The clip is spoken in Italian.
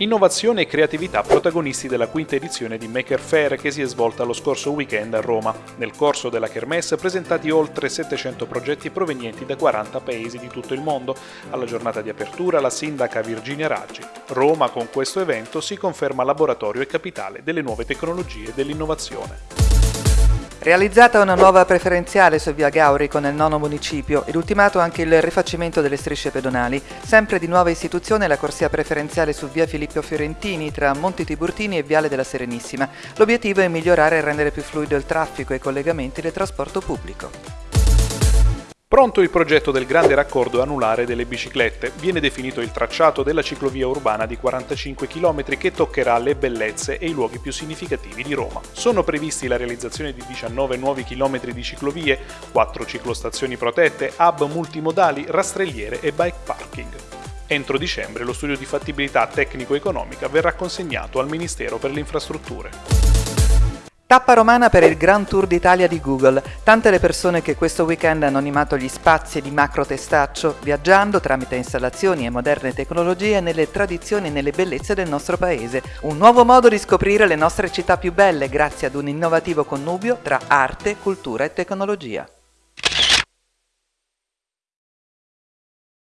Innovazione e creatività protagonisti della quinta edizione di Maker Fair che si è svolta lo scorso weekend a Roma. Nel corso della Kermesse presentati oltre 700 progetti provenienti da 40 paesi di tutto il mondo. Alla giornata di apertura la sindaca Virginia Raggi. Roma con questo evento si conferma laboratorio e capitale delle nuove tecnologie e dell'innovazione. Realizzata una nuova preferenziale su via Gaurico nel nono municipio ed ultimato anche il rifacimento delle strisce pedonali, sempre di nuova istituzione la corsia preferenziale su via Filippo Fiorentini tra Monti Tiburtini e Viale della Serenissima. L'obiettivo è migliorare e rendere più fluido il traffico e i collegamenti del trasporto pubblico. Pronto il progetto del grande raccordo anulare delle biciclette, viene definito il tracciato della ciclovia urbana di 45 km che toccherà le bellezze e i luoghi più significativi di Roma. Sono previsti la realizzazione di 19 nuovi chilometri di ciclovie, 4 ciclostazioni protette, hub multimodali, rastrelliere e bike parking. Entro dicembre lo studio di fattibilità tecnico-economica verrà consegnato al Ministero per le Infrastrutture. Tappa romana per il Grand Tour d'Italia di Google. Tante le persone che questo weekend hanno animato gli spazi di macro testaccio, viaggiando tramite installazioni e moderne tecnologie nelle tradizioni e nelle bellezze del nostro paese. Un nuovo modo di scoprire le nostre città più belle grazie ad un innovativo connubio tra arte, cultura e tecnologia.